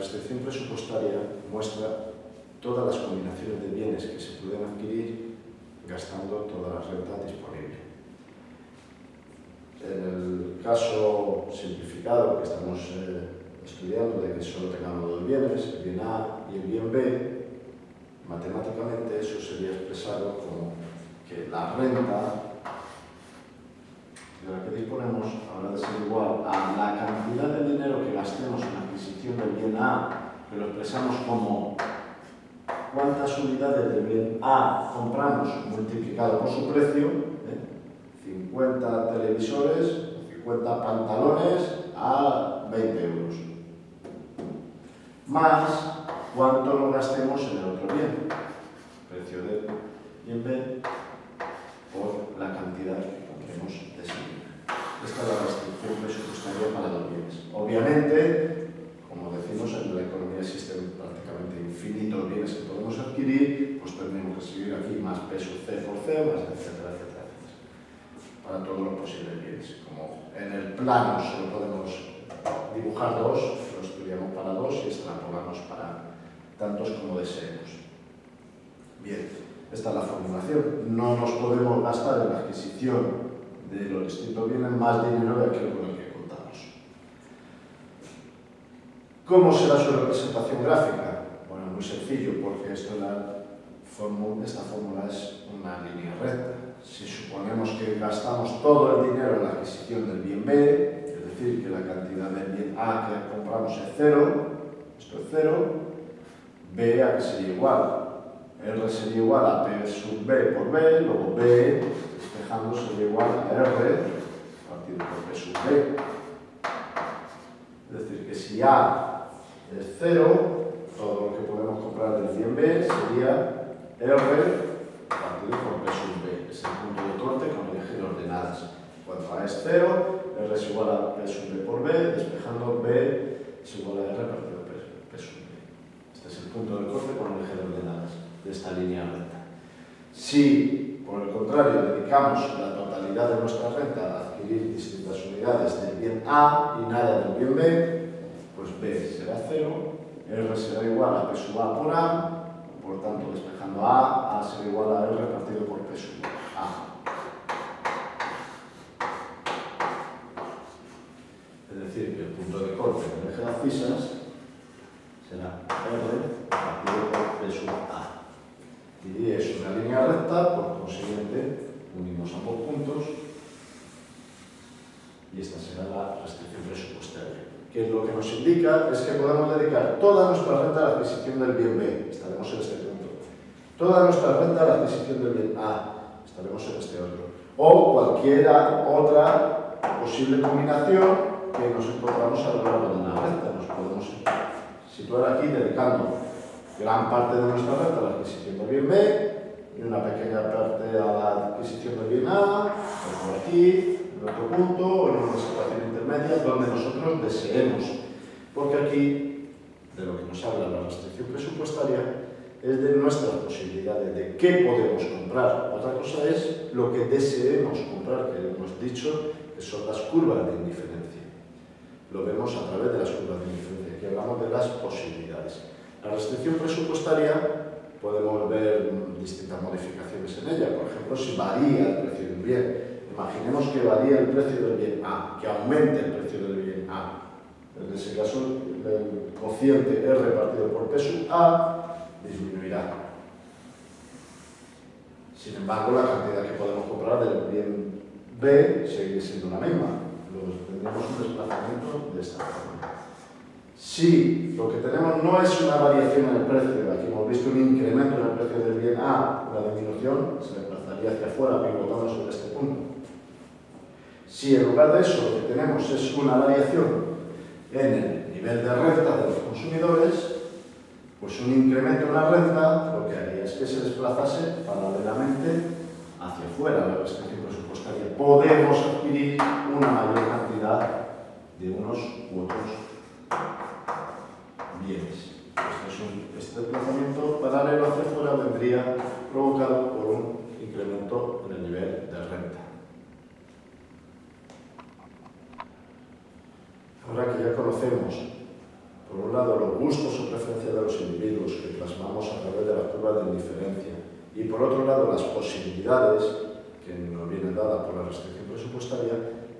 restricción presupuestaria muestra todas las combinaciones de bienes que se pueden adquirir gastando toda la renta disponible. En el caso simplificado que estamos eh, estudiando de que solo tengamos dos bienes, el bien A y el bien B, matemáticamente eso sería expresado como que la renta de que disponemos habrá de ser igual a la cantidad de dinero que gastemos en la adquisición del bien A, que lo expresamos como cuántas unidades del bien A compramos multiplicado por su precio, ¿eh? 50 televisores, 50 pantalones a 20 euros, más cuánto lo gastemos en el otro bien, precio del bien B por la cantidad que compremos de. La restricción presupuestaria para los bienes. Obviamente, como decimos, en la economía existen prácticamente infinitos bienes que podemos adquirir, pues tenemos que seguir aquí más peso C por C, más etcétera, etcétera, etcétera. Para todos los posibles bienes. Como en el plano solo podemos dibujar dos, lo estudiamos para dos y extrapolamos para tantos como deseemos. Bien. Esta es la formulación. No nos podemos gastar en la adquisición de los distintos bienes más dinero de aquello con el que contamos. ¿Cómo será su representación gráfica? Bueno, muy sencillo, porque esto la fórmula, esta fórmula es una línea recta. Si suponemos que gastamos todo el dinero en la adquisición del bien B, es decir, que la cantidad del bien A que compramos es cero, esto es cero, B a que sería igual, R sería igual a P sub B por B, luego B, despejando, sería igual a R partido por P sub B. Es decir, que si A es 0, todo lo que podemos comprar del bien B sería R partido por P sub B. Es el punto de corte con el eje de ordenadas. Cuando A es 0, R es igual a P sub B por B, despejando B es igual a R partido por P sub B. Este es el punto de corte con el eje de ordenadas de esta línea recta. Si, por el contrario, dedicamos la totalidad de nuestra renta a adquirir distintas unidades del bien A y nada del bien B, pues B será 0, R será igual a P sub A por A, por tanto, despejando A, A será igual a R partido por P sub A. Es decir, que el punto de corte del eje de abscisas será R partido por P sub A y es una línea recta, por consiguiente unimos ambos puntos y esta será la restricción presupuestaria, que lo que nos indica? Es que podemos dedicar toda nuestra renta a la adquisición del bien B, estaremos en este punto, toda nuestra renta a la adquisición del bien A, estaremos en este otro, o cualquiera otra posible combinación que nos encontramos a lo largo de una renta, nos podemos situar aquí dedicando gran parte de nuestra renta a la adquisición del bien B y una pequeña parte a la adquisición del bien A, aquí, en otro punto, o en una situación intermedia, donde nosotros deseemos. Porque aquí, de lo que nos habla la restricción presupuestaria, es de nuestras posibilidades, de qué podemos comprar. Otra cosa es lo que deseemos comprar, que hemos dicho que son las curvas de indiferencia. Lo vemos a través de las curvas de indiferencia, aquí hablamos de las posibilidades. La restricción presupuestaria podemos ver distintas modificaciones en ella. Por ejemplo, si varía el precio de un bien. Imaginemos que varía el precio del bien A, que aumente el precio del bien A. En ese caso, el cociente R partido por P sub A disminuirá. Sin embargo, la cantidad que podemos comprar del bien B seguirá siendo la misma. Luego tendremos un desplazamiento de esta forma. Si lo que tenemos no es una variación en el precio, aquí hemos visto un incremento en el precio del bien A, una disminución, se desplazaría hacia afuera pivotando sobre este punto. Si en lugar de eso lo que tenemos es una variación en el nivel de renta de los consumidores, pues un incremento en la renta lo que haría es que se desplazase paralelamente hacia afuera la restricción presupuestaria. Podemos adquirir una mayor cantidad de unos u otros bienes. Este, este desplazamiento paralelo hacia afuera vendría provocado por un incremento en el nivel de renta. Ahora que ya conocemos, por un lado, lado, los gustos o preferencias de los individuos que plasmamos a través de la curva de indiferencia y por otro lado, las posibilidades que nos vienen dadas por la restricción presupuestaria,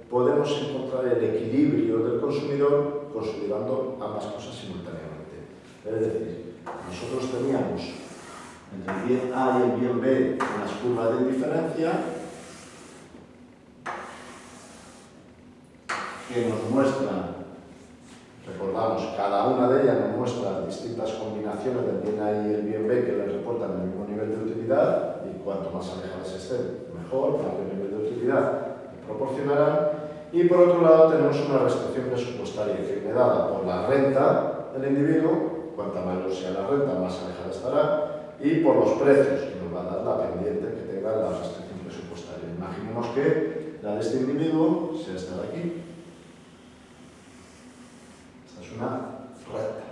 podemos encontrar el equilibrio del consumidor consolidando ambas cosas simultáneamente. Es decir, nosotros teníamos entre el bien A y el bien B unas curvas de indiferencia que nos muestran Recordamos, cada una de ellas nos muestra distintas combinaciones del bien A y el bien B que le reportan el mismo nivel de utilidad y cuanto más alejadas estén, mejor, mayor nivel de utilidad proporcionarán. Y por otro lado tenemos una restricción presupuestaria que viene dada por la renta del individuo, cuanta mayor sea la renta, más alejada estará, y por los precios, que nos va a dar la pendiente que tenga la restricción presupuestaria. Imaginemos que la de este individuo sea esta de aquí, una recta.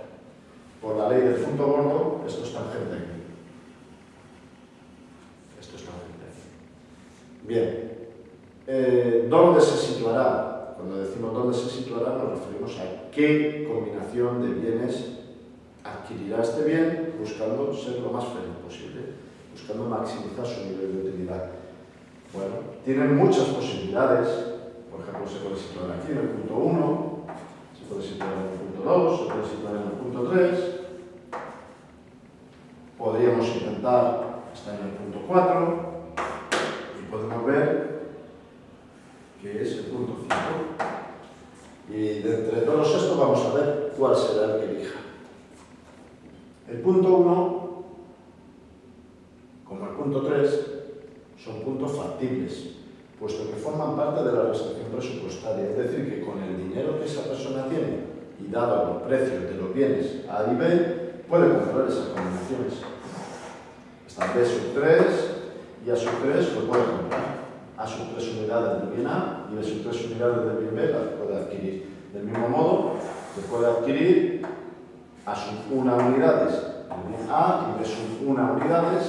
Por la ley del punto gordo, esto es tangente aquí. Esto es tangente aquí. Bien. Eh, ¿Dónde se situará? Cuando decimos dónde se situará, nos referimos a qué combinación de bienes adquirirá este bien buscando ser lo más feliz posible, buscando maximizar su nivel de utilidad. Bueno, tienen muchas posibilidades. Por ejemplo, se puede situar aquí en el punto 1, se puede situar en el punto 2, se puede situar en el punto 3. Podríamos intentar estar en el punto 4 y podemos ver que es el punto 5. Y de entre todos estos vamos a ver cuál será el que elija. El punto 1, como el punto 3, son puntos factibles, puesto que forman parte de la restricción presupuestaria, es decir, que con el dinero que esa persona tiene y dado los precios de los bienes A B, puede comprar esas combinaciones. Está B sub 3 y A sub 3 lo puede comprar. A sub 3 unidades del bien A y B sub 3 unidades del bien B las puede adquirir. Del mismo modo, se puede adquirir A sub 1 unidades del bien A y B sub 1 unidades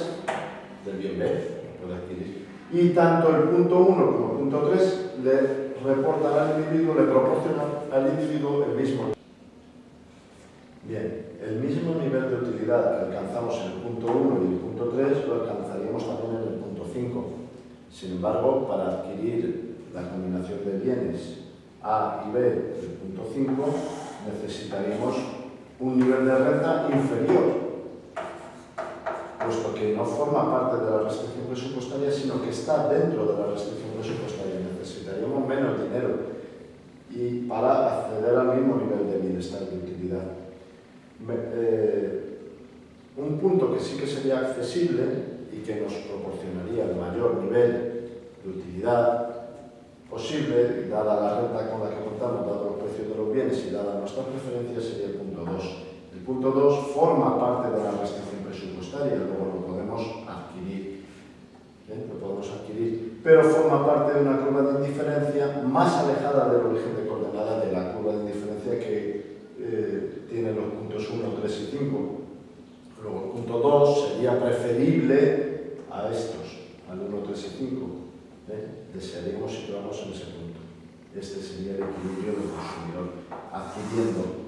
del bien B. Y tanto el punto 1 como el punto 3 le reportan al individuo, le proporcionan al individuo el mismo Bien, el mismo nivel de utilidad que alcanzamos en el punto 1 y el punto 3 lo alcanzaríamos también en el punto 5. Sin embargo, para adquirir la combinación de bienes A y B del punto 5 necesitaríamos un nivel de renta inferior, puesto que no forma parte de la restricción presupuestaria, sino que está dentro de la restricción presupuestaria. Necesitaríamos menos dinero y para acceder al mismo nivel de bienestar y utilidad. Eh, un punto que sí que sería accesible y que nos proporcionaría el mayor nivel de utilidad posible, dada la renta con la que contamos, dado los precios de los bienes y dada nuestras preferencias, sería el punto 2. El punto 2 forma parte de la restricción presupuestaria, luego lo podemos adquirir. ¿eh? Lo podemos adquirir, pero forma parte de una curva de indiferencia más alejada del origen de coordenada de la curva de indiferencia que eh, tiene los puntos 1, 3 y 5. Luego el punto 2 sería preferible a estos, al 1, 3 y 5. ¿eh? Desearíamos situarnos en ese punto. Este sería el equilibrio del consumidor, adquiriendo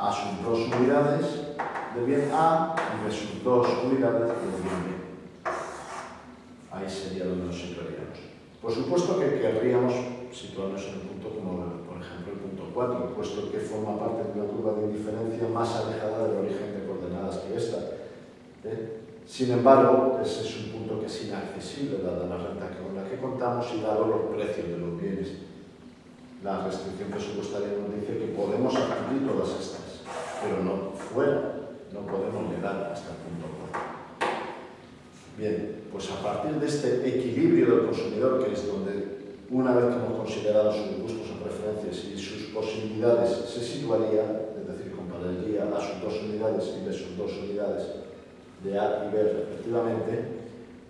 a sus dos unidades de bien A y de sus dos unidades de bien B. Ahí sería donde nos situaríamos. Por supuesto que querríamos situarnos en un punto como por ejemplo el punto 4, puesto que forma parte de una curva de indiferencia más alejada del origen de coordenadas que esta. ¿eh? Sin embargo, ese es un punto que es inaccesible dada la renta con la que contamos y dado los precios de los bienes. La restricción presupuestaria nos dice que podemos adquirir todas estas, pero no fuera, no podemos llegar hasta el punto 4. Bien, pues a partir de este equilibrio del consumidor, que es donde una vez que hemos considerado sus gustos o preferencias y sus posibilidades, se situaría, es decir, compararía a sus dos unidades y de sus dos unidades de A y B respectivamente,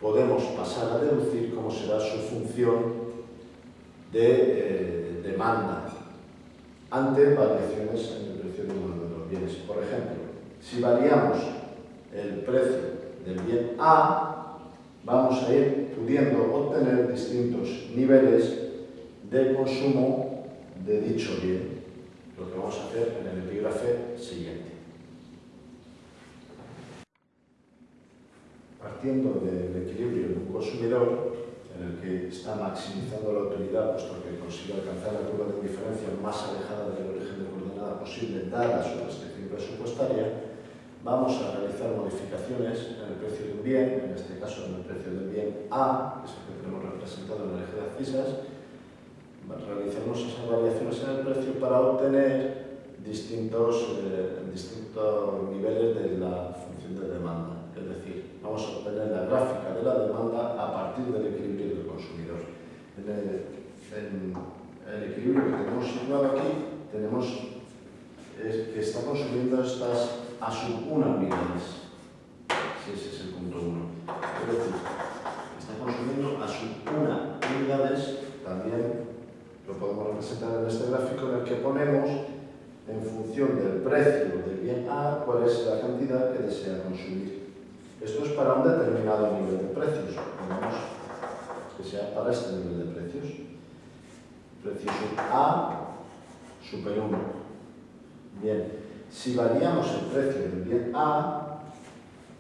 podemos pasar a deducir cómo será su función de eh, demanda ante variaciones en el precio de los bienes. Por ejemplo, si variamos el precio del bien A, vamos a ir pudiendo obtener distintos niveles de consumo de dicho bien, lo que vamos a hacer en el epígrafe siguiente. Partiendo del equilibrio de un consumidor, en el que está maximizando la utilidad, puesto que consigue alcanzar la curva de indiferencia más alejada de la posible, dada su restricción presupuestaria, vamos a realizar modificaciones en el precio de un bien, en este caso en el precio del bien A, que es el que tenemos representado en el eje de abscisas, realizamos esas variaciones en el precio para obtener distintos, eh, distintos niveles de la función de demanda. Es decir, vamos a obtener la gráfica de la demanda a partir del equilibrio del consumidor. En el, en el equilibrio que tenemos situado aquí, tenemos es que está consumiendo estas a sub 1 unidades. Si ese es el punto 1. Es decir, está consumiendo a sub 1 unidades, también lo podemos representar en este gráfico en el que ponemos en función del precio del bien A cuál es la cantidad que desea consumir. Esto es para un determinado nivel de precios. Ponemos que sea para este nivel de precios. Precio sub A super 1. Bien, si variamos el precio del bien A,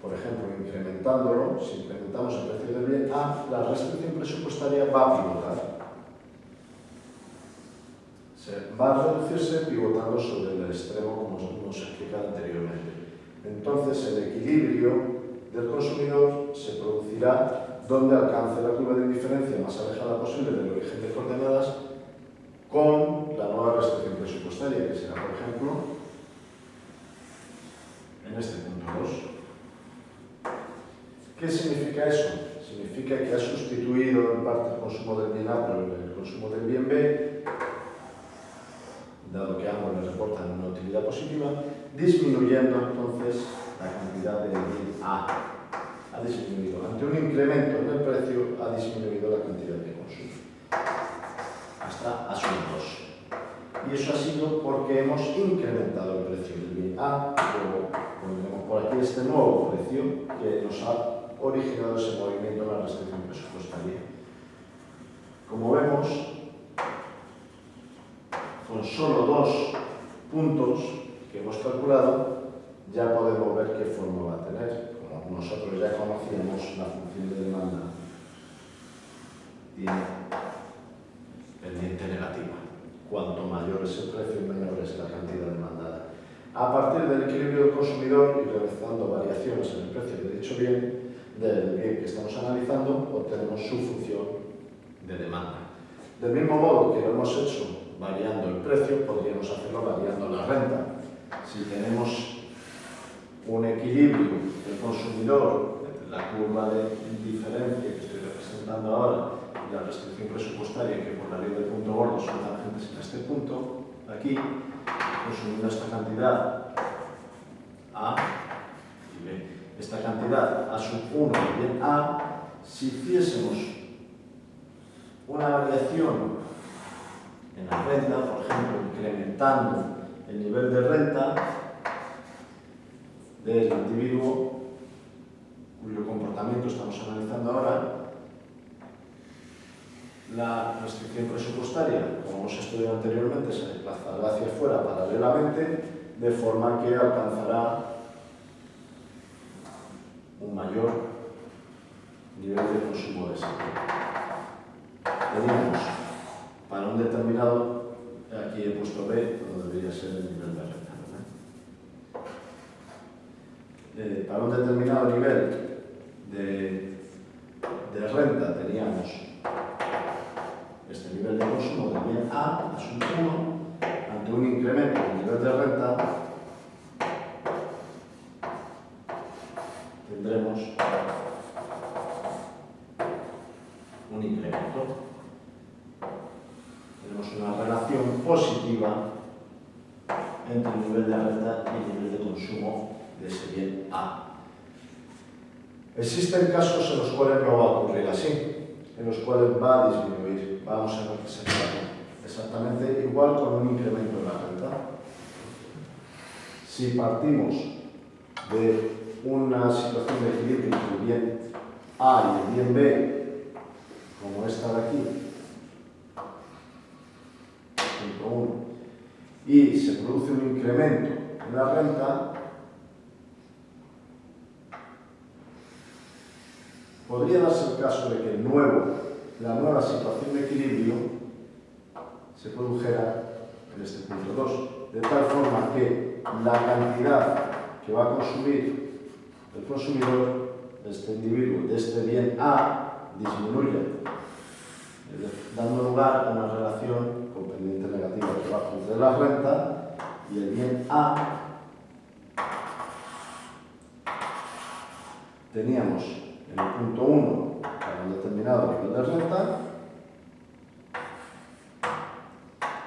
por ejemplo, incrementándolo, si incrementamos el precio del bien A, la restricción presupuestaria va a pivotar. Se va a reducirse pivotando sobre el extremo, como nos explicado anteriormente. Entonces, el equilibrio del consumidor se producirá donde alcance la curva de indiferencia más alejada posible del origen de coordenadas con la nueva restricción presupuestaria, que será, por ejemplo, en este punto 2. ¿Qué significa eso? Significa que ha sustituido en parte el consumo del bien A por el consumo del bien B, dado que ambos le reportan una utilidad positiva, disminuyendo entonces la cantidad de bien A. Ha disminuido. Ante un incremento en el precio, ha disminuido la cantidad de consumo. Hasta a 2. Y eso ha sido porque hemos incrementado el precio del bien A, luego pondremos por aquí este nuevo precio que nos ha originado ese movimiento en la restricción presupuestaria. Como vemos, con solo dos puntos que hemos calculado, ya podemos ver qué forma va a tener. Como nosotros ya conocíamos la función de demanda, tiene pendiente negativa. Cuanto mayor es el precio, menor es la cantidad demandada. A partir del equilibrio del consumidor y realizando variaciones en el precio de dicho bien, del bien que estamos analizando, obtenemos su función de demanda. Del mismo modo que lo hemos hecho variando el precio, podríamos hacerlo variando la renta. Si tenemos un equilibrio del consumidor, la curva de diferencia que estoy representando ahora, la restricción presupuestaria que por la ley del punto gordo son tangentes en este punto, aquí, consumiendo esta cantidad A y B. Esta cantidad A sub 1 y bien A, si hiciésemos una variación en la renta, por ejemplo, incrementando el nivel de renta del individuo cuyo comportamiento estamos analizando ahora, la restricción presupuestaria, como hemos estudiado anteriormente, se desplazará hacia afuera paralelamente, de forma que alcanzará un mayor nivel de consumo de sector. Teníamos para un determinado, aquí he puesto B, donde debería ser el nivel de renta. Eh, para un determinado nivel de, de renta teníamos este nivel de consumo del bien A, asunto 1, ante un incremento del nivel de renta, tendremos un incremento. Tenemos una relación positiva entre el nivel de renta y el nivel de consumo de ese bien A. Existen casos en los cuales no va a ocurrir así, en los cuales va a disminuir vamos a representarlo exactamente igual con un incremento de la renta. Si partimos de una situación de equilibrio entre el bien A y el bien B, como esta de aquí, punto 1, y se produce un incremento en la renta, podría darse el caso de que nuevo, la nueva situación de equilibrio se produjera en este punto 2, de tal forma que la cantidad que va a consumir el consumidor de este individuo, de este bien A, disminuye, dando lugar a una relación con pendiente negativa que va entre la renta y el bien A teníamos en el punto 1 para un determinado nivel de renta,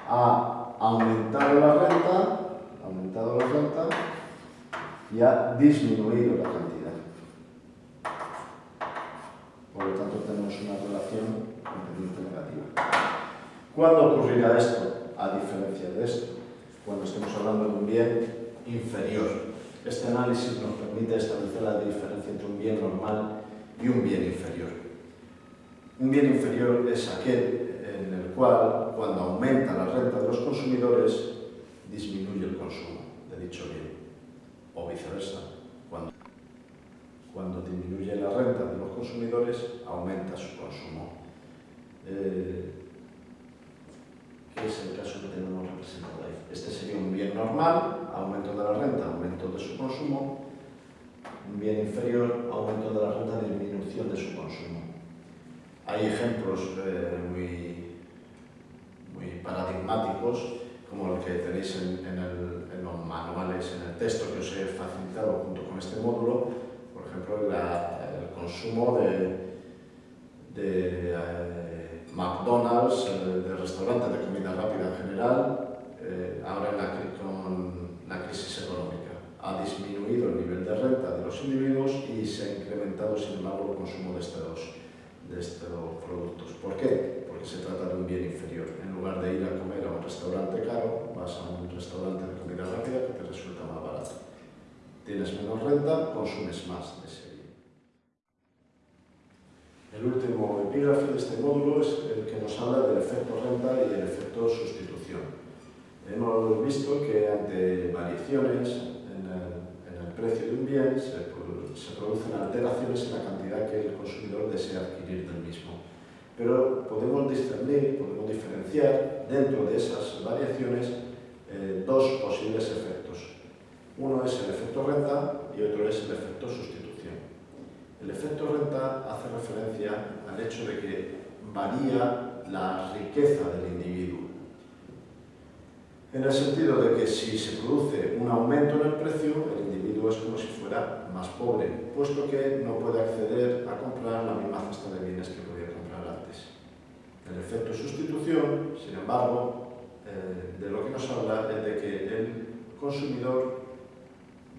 ha aumentado la renta, ha aumentado la renta y ha disminuido la cantidad. Por lo tanto, tenemos una relación pendiente negativa. ¿Cuándo ocurrirá esto? A diferencia de esto, cuando estemos hablando de un bien inferior. Este análisis nos permite establecer la diferencia entre un bien normal y un bien inferior. Un bien inferior es aquel en el cual, cuando aumenta la renta de los consumidores, disminuye el consumo de dicho bien, o viceversa. Cuando, cuando disminuye la renta de los consumidores, aumenta su consumo. Eh, ¿Qué es el caso que tenemos representado ahí? Este sería un bien normal, aumento de la renta, aumento de su consumo, bien inferior, aumento de la renta, disminución de su consumo. Hay ejemplos eh, muy, muy paradigmáticos, como el que tenéis en, los manuales, en el texto que os he facilitado junto con este módulo, por ejemplo, el consumo de, de eh, McDonald's, eh, de restaurantes de comida rápida en general, ahora en la, con la crisis económica ha disminuido el nivel de renta de los individuos y se ha incrementado, sin embargo, el consumo de estos, de estos productos. ¿Por qué? Porque se trata de un bien inferior. En lugar de ir a comer a un restaurante caro, vas a un restaurante de comida rápida que te resulta más barato. Tienes menos renta, consumes más de ese bien. El último epígrafe de este módulo es el que nos habla del efecto renta y el efecto sustitución. Hemos visto que ante variaciones de un bien se, producen alteraciones en la cantidad que el consumidor desea adquirir del mismo. Pero podemos discernir, podemos diferenciar dentro de esas variaciones eh, dos posibles efectos. Uno es el efecto renta y otro es el efecto sustitución. El efecto renta hace referencia al hecho de que varía la riqueza del individuo en el sentido de que si se produce un aumento en el precio, el individuo es como si fuera más pobre, puesto que no puede acceder a comprar la misma cesta de bienes que podía comprar antes. El efecto sustitución, sin embargo, eh, de lo que nos habla es de que el consumidor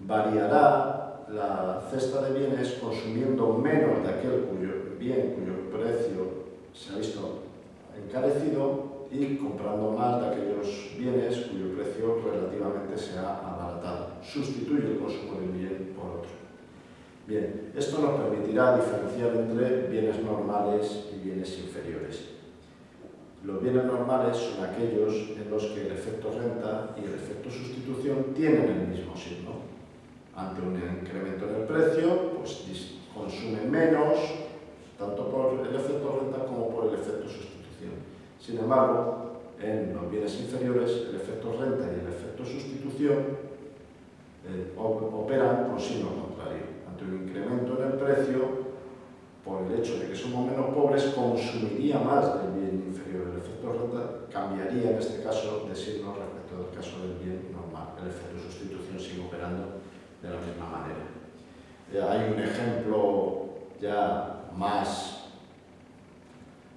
variará la cesta de bienes consumiendo menos de aquel cuyo bien cuyo precio se ha visto encarecido y comprando más de aquellos bienes cuyo precio relativamente se ha abaratado. Sustituye el consumo de un bien por otro. Bien, esto nos permitirá diferenciar entre bienes normales y bienes inferiores. Los bienes normales son aquellos en los que el efecto renta y el efecto sustitución tienen el mismo signo. Ante un incremento en el precio, pues consume menos, tanto por el efecto renta como por el efecto sustitución. Sin embargo, en los bienes inferiores, el efecto renta y el efecto sustitución eh, operan por signo contrario. Ante un incremento en el precio, por el hecho de que somos menos pobres, consumiría más del bien inferior. El efecto renta cambiaría en este caso de signo respecto del caso del bien normal. El efecto sustitución sigue operando de la misma manera. Eh, hay un ejemplo ya más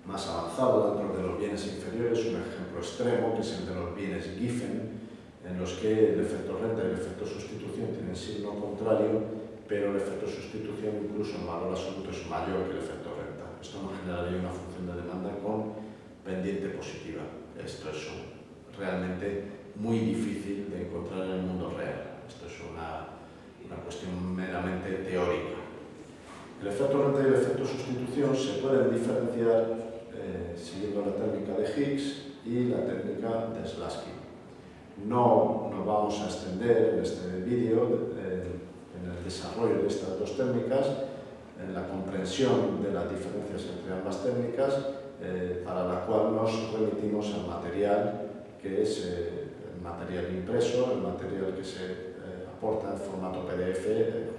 más avanzado dentro de los bienes inferiores, un ejemplo extremo que es el de los bienes Giffen, en los que el efecto renta y el efecto sustitución tienen signo contrario, pero el efecto sustitución incluso en valor absoluto es mayor que el efecto renta. Esto nos generaría una función de demanda con pendiente positiva. Esto es realmente muy difícil de encontrar en el mundo real. Esto es una, una cuestión meramente teórica. El efecto renta y el efecto sustitución se pueden diferenciar eh, siguiendo la técnica de Higgs y la técnica de Slasky. No nos vamos a extender en este vídeo eh, en el desarrollo de estas dos técnicas, en la comprensión de las diferencias entre ambas técnicas, eh, para la cual nos remitimos al material que es eh, el material impreso, el material que se eh, aporta en formato PDF junto